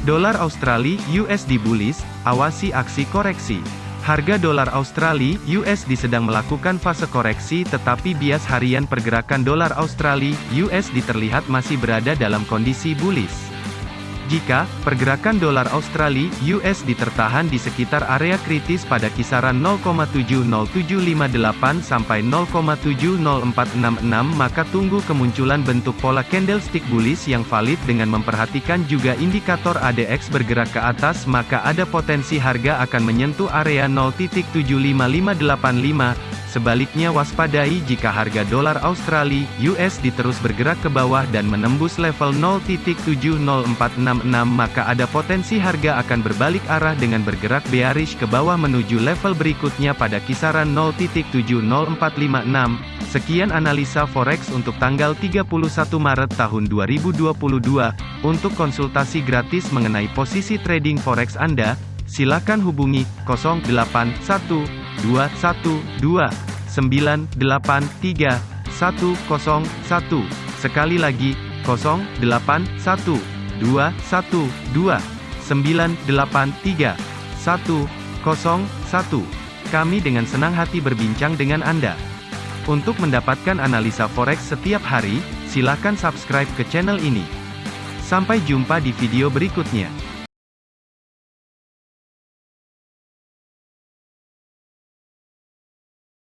Dolar Australia USD bullish, awasi aksi koreksi. Harga dolar Australia USD sedang melakukan fase koreksi tetapi bias harian pergerakan dolar Australia USD terlihat masih berada dalam kondisi bullish. Jika pergerakan dolar Australia (USD) tertahan di sekitar area kritis pada kisaran 0,70758 sampai 0,70466 maka tunggu kemunculan bentuk pola candlestick bullish yang valid dengan memperhatikan juga indikator ADX bergerak ke atas maka ada potensi harga akan menyentuh area 0.75585 Sebaliknya waspadai jika harga dolar Australia (USD) terus bergerak ke bawah dan menembus level 0.70466 maka ada potensi harga akan berbalik arah dengan bergerak bearish ke bawah menuju level berikutnya pada kisaran 0.70456. Sekian analisa forex untuk tanggal 31 Maret tahun 2022. Untuk konsultasi gratis mengenai posisi trading forex Anda, silakan hubungi 081212 983 Sekali lagi, 081212 983 Kami dengan senang hati berbincang dengan Anda. Untuk mendapatkan analisa forex setiap hari, silakan subscribe ke channel ini. Sampai jumpa di video berikutnya.